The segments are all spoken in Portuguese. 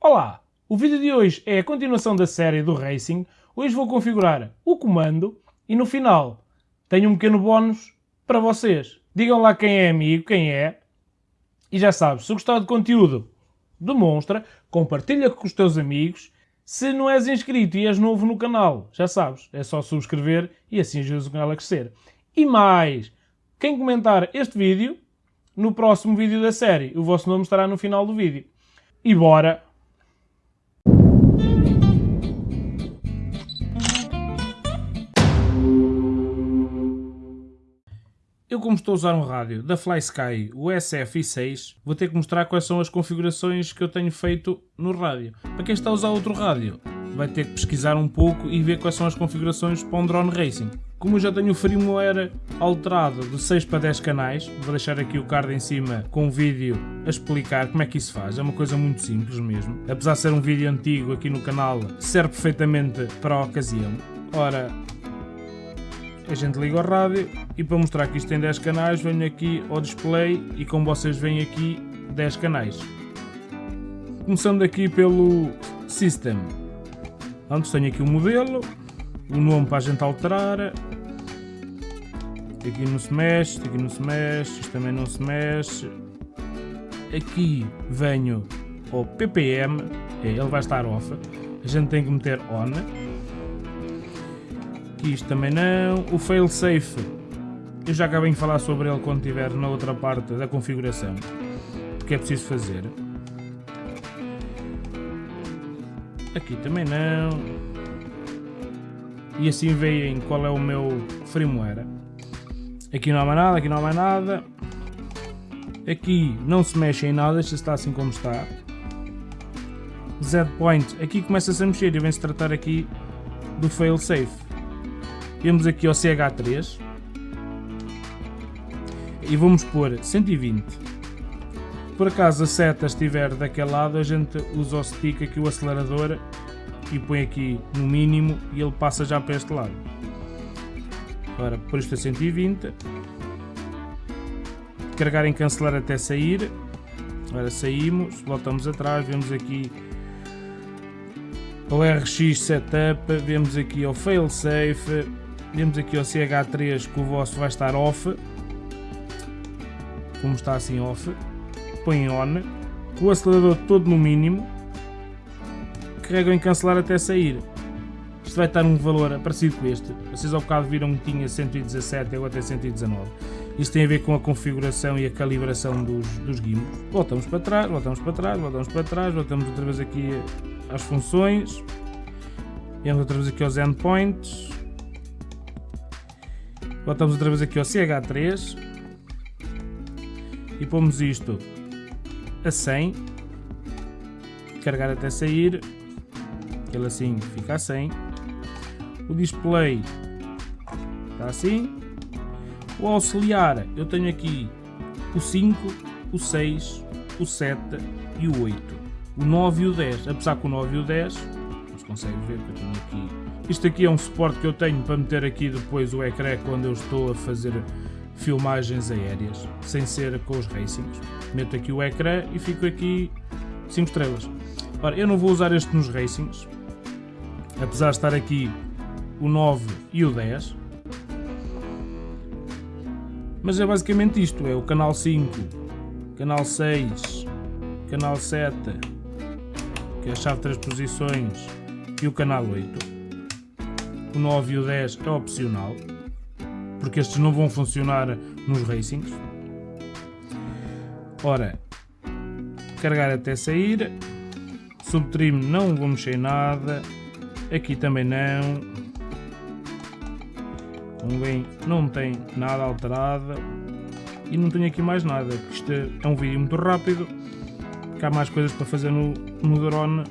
Olá! O vídeo de hoje é a continuação da série do Racing. Hoje vou configurar o comando e no final tenho um pequeno bónus para vocês. Digam lá quem é amigo, quem é. E já sabes, se gostar do conteúdo, demonstra, compartilha com os teus amigos. Se não és inscrito e és novo no canal, já sabes, é só subscrever e assim ajudas o canal a crescer. E mais, quem comentar este vídeo, no próximo vídeo da série, o vosso nome estará no final do vídeo. E bora! Eu como estou a usar um rádio da FlySky, o SF6, vou ter que mostrar quais são as configurações que eu tenho feito no rádio. Para quem está a usar outro rádio, vai ter que pesquisar um pouco e ver quais são as configurações para um drone racing. Como eu já tenho o firmware alterado de 6 para 10 canais, vou deixar aqui o card em cima com um vídeo a explicar como é que isso faz. É uma coisa muito simples mesmo. Apesar de ser um vídeo antigo aqui no canal, serve perfeitamente para a ocasião. Ora, a gente liga o rádio e para mostrar que isto tem 10 canais venho aqui ao display e como vocês veem aqui 10 canais. Começando aqui pelo System. Antes tenho aqui o modelo, o nome para a gente alterar. Aqui não se mexe, aqui não se mexe, isto também não se mexe. Aqui venho ao ppm, é, ele vai estar off. A gente tem que meter on isto também não. O failsafe, eu já acabei de falar sobre ele quando estiver na outra parte da configuração. Que é preciso fazer. Aqui também não. E assim veem qual é o meu firmware. Aqui não há mais nada, aqui não há mais nada. Aqui não se mexe em nada, isto está assim como está. Z point, aqui começa-se a mexer e vem-se tratar aqui do failsafe. Vamos aqui ao CH3 e vamos pôr 120. Por acaso a seta estiver daquele lado, a gente usa o stick aqui, o acelerador, e põe aqui no mínimo e ele passa já para este lado. Agora, por isto a 120. Carregar em cancelar até sair. Agora saímos, voltamos atrás, vemos aqui o RX Setup, vemos aqui o Failsafe, Vemos aqui o CH3 que o vosso vai estar off. Como está assim off. Põe on. Com o acelerador todo no mínimo. Carregam em cancelar até sair. Isto vai estar um valor parecido com este. Vocês ao bocado viram que tinha 117 e agora tem 119. Isto tem a ver com a configuração e a calibração dos, dos gimbals. Voltamos para trás, voltamos para trás, voltamos para trás, voltamos outra vez aqui às funções. Vamos outra vez aqui aos endpoints. Voltamos outra vez aqui ao CH3 e pomos isto a 100, carregar até sair, ele assim fica a 100. O display está assim. O auxiliar, eu tenho aqui o 5, o 6, o 7 e o 8. O 9 e o 10, apesar que o 9 e o 10, não se consegue ver que eu tenho aqui isto aqui é um suporte que eu tenho para meter aqui depois o ecrã quando eu estou a fazer filmagens aéreas, sem ser com os racings. Meto aqui o ecrã e fico aqui 5 estrelas. Ora, eu não vou usar este nos racings, apesar de estar aqui o 9 e o 10. Mas é basicamente isto, é o canal 5, canal 6, canal 7, que é a chave de 3 posições, e o canal 8 o 9 e o 10 é opcional, porque estes não vão funcionar nos racings. Ora, carregar até sair, subtrim não vou mexer nada, aqui também não, como bem não tem nada alterado. E não tenho aqui mais nada, isto é um vídeo muito rápido, que há mais coisas para fazer no, no drone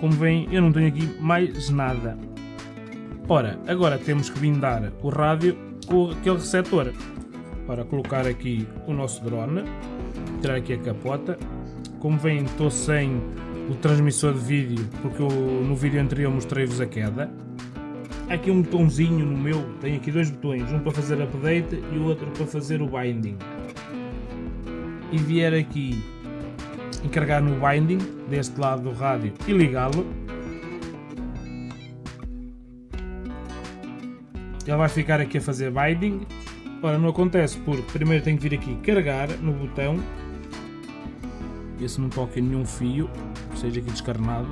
como veem eu não tenho aqui mais nada. Ora, agora temos que blindar o rádio com aquele receptor. Para colocar aqui o nosso drone, tirar aqui a capota. Como veem estou sem o transmissor de vídeo, porque eu, no vídeo anterior mostrei-vos a queda. Aqui um botãozinho no meu, tenho aqui dois botões, um para fazer update e o outro para fazer o binding. e vier aqui e carregar no binding deste lado do rádio e ligá-lo, ele vai ficar aqui a fazer binding. Ora, não acontece porque primeiro tenho que vir aqui carregar no botão, esse não toca nenhum fio, seja aqui descarnado.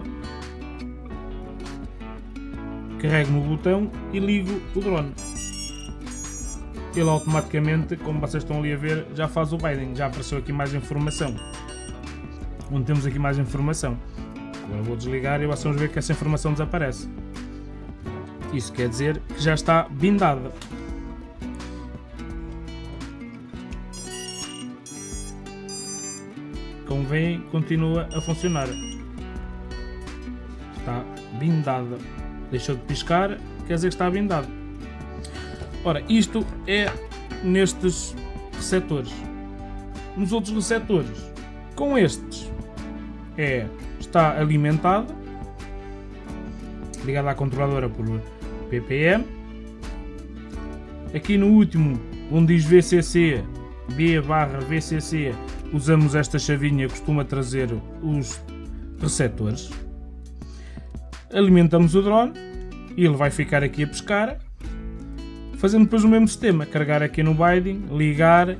Carrego no botão e ligo o drone ele automaticamente, como vocês estão ali a ver, já faz o binding, já apareceu aqui mais informação. Onde temos aqui mais informação. Agora vou desligar e vão ver que essa informação desaparece. Isso quer dizer que já está bindada. Como veem, continua a funcionar. Está bindada. Deixou de piscar, quer dizer que está bindado. Ora, isto é nestes receptores. Nos outros receptores, com estes, é, está alimentado, ligado à controladora por ppm. Aqui no último, onde diz VCC, B barra VCC, usamos esta chavinha, costuma trazer os receptores. Alimentamos o drone e ele vai ficar aqui a pescar fazendo depois o mesmo sistema, carregar aqui no binding, ligar,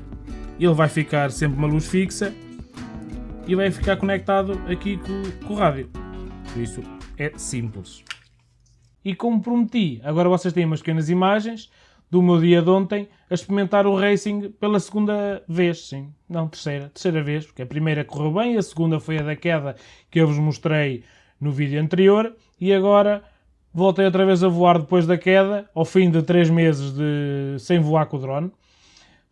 ele vai ficar sempre uma luz fixa e vai ficar conectado aqui com, com o rádio. Por isso é simples. E como prometi, agora vocês têm umas pequenas imagens do meu dia de ontem a experimentar o racing pela segunda vez, sim, não terceira, terceira vez, porque a primeira correu bem, a segunda foi a da queda que eu vos mostrei no vídeo anterior e agora voltei outra vez a voar depois da queda, ao fim de 3 meses de... sem voar com o drone.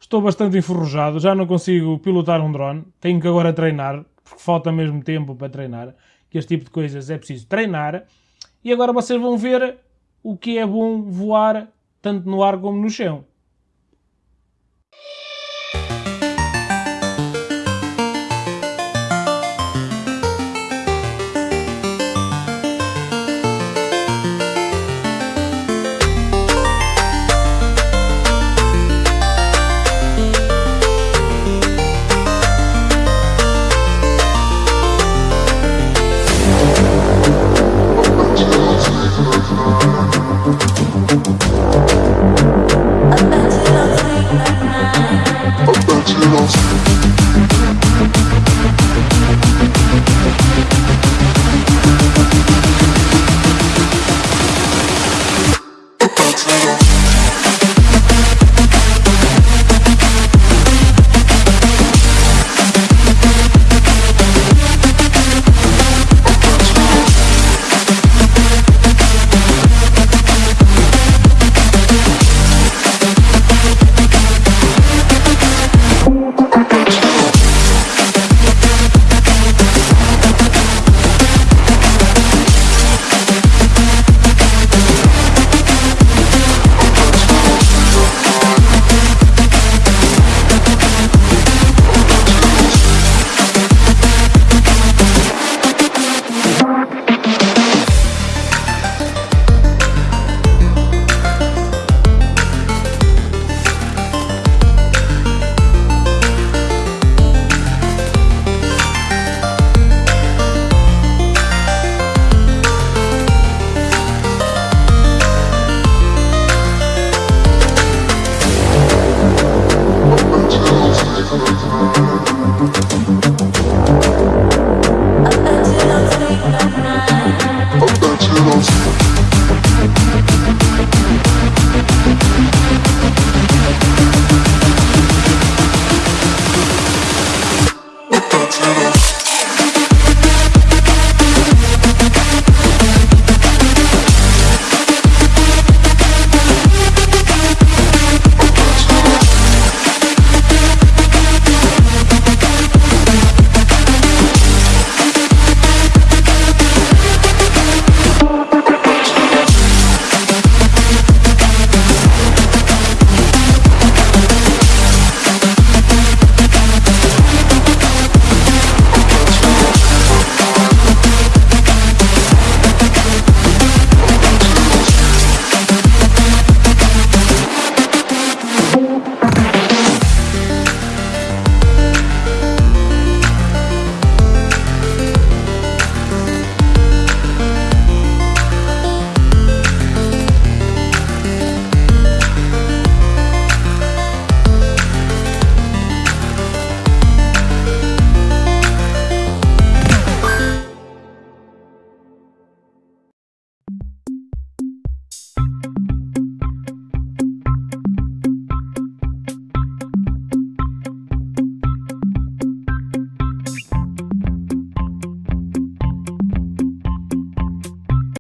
Estou bastante enferrujado, já não consigo pilotar um drone, tenho que agora treinar, porque falta mesmo tempo para treinar, que este tipo de coisas é preciso treinar. E agora vocês vão ver o que é bom voar tanto no ar como no chão. to the